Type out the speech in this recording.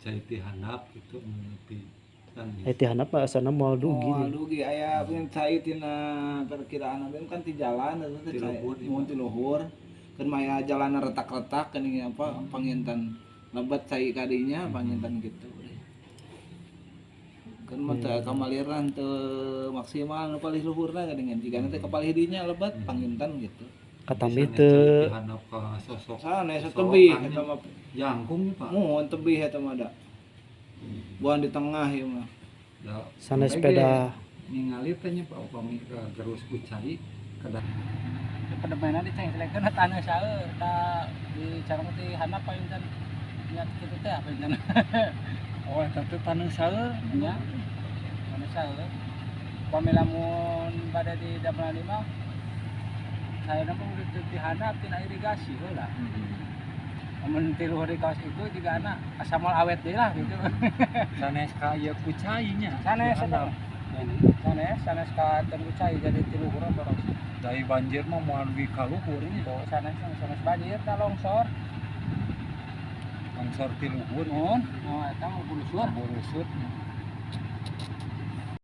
cai ti handap gitu mengerti. Kan Eh ti handap mah asana moal dugi. Oh, dugi aya pun cai tina perkiraan abdi kan ti jalan eta teh cai luhur, mun ti luhur. Kan maya jalan retak-retak kan ini apa pangintan lebat cai kadinya pangintan gitu. Kan mah teu kamaliran teu maksimal nu palih luhurna geuningan jika nanti kapalih dinya lebat pangintan gitu. Katambi Misalnya teu cai ka sosok Sana asa tebih eta mah jangkung ya, Pak. Mohon tebih eta mah da. Buan di tengah ieu mah. Ya, sana sepeda. ningali teh nya Pak. Upami ka gerus ku cai kada Pedemena di ceng selekeun tanah saeur ta di carang ti handap paling kan niat kitu teh apa kan. oh eta teh taneuh saeur nya tanah saeur. Pada di Dapur Lima saya nama udah di handap tina irigasi luhur di kaos itu juga anak asamal awet deui lah gitu. sanes ka ieu ku cai nya Sanes eta. Sanes sanes ka tengku cai jadi ti luhur boros. dari banjir mah moal dugi ka luhur nya Tuh sanes sanes banjir ta longsor. longsor ti luhur Mun, oh eta mau bulusur. burusut